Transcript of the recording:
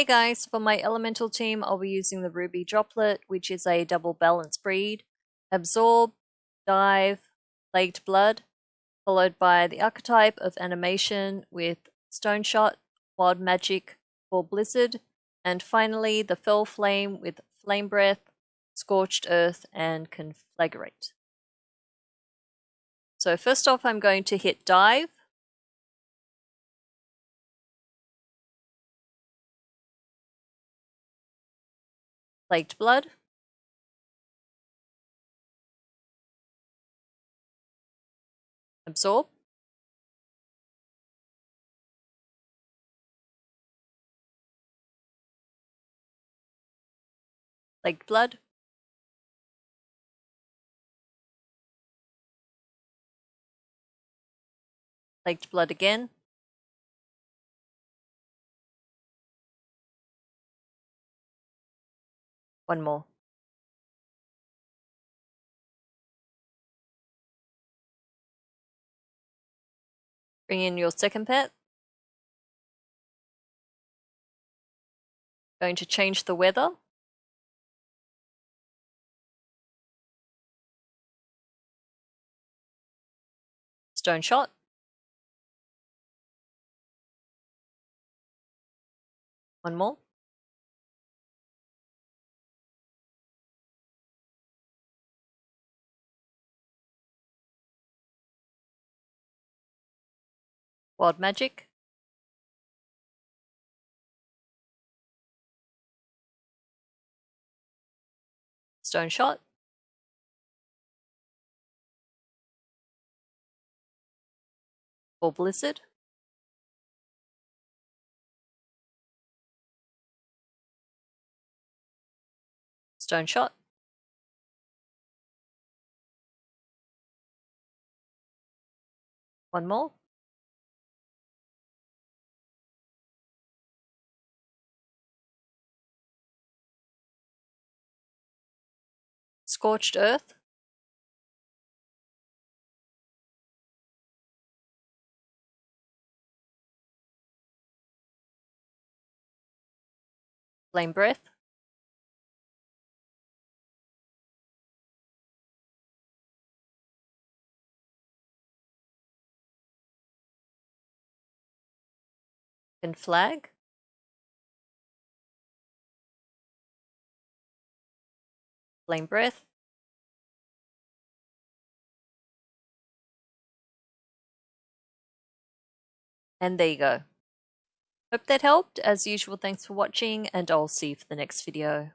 Hey guys, for my elemental team I'll be using the Ruby Droplet, which is a double balance breed. Absorb, Dive, Plagued Blood, followed by the archetype of animation with Stone Shot, Wild Magic for Blizzard, and finally the Fel Flame with Flame Breath, Scorched Earth, and Conflagrate. So first off I'm going to hit Dive, Plagued Blood. Absorb. Plagued Blood. Plagued Blood again. One more. Bring in your second pet. Going to change the weather. Stone shot. One more. Wild Magic. Stone Shot. Or Blizzard. Stone Shot. One more. Scorched Earth. Flame Breath. And flag. Flame Breath. And there you go. Hope that helped. As usual, thanks for watching, and I'll see you for the next video.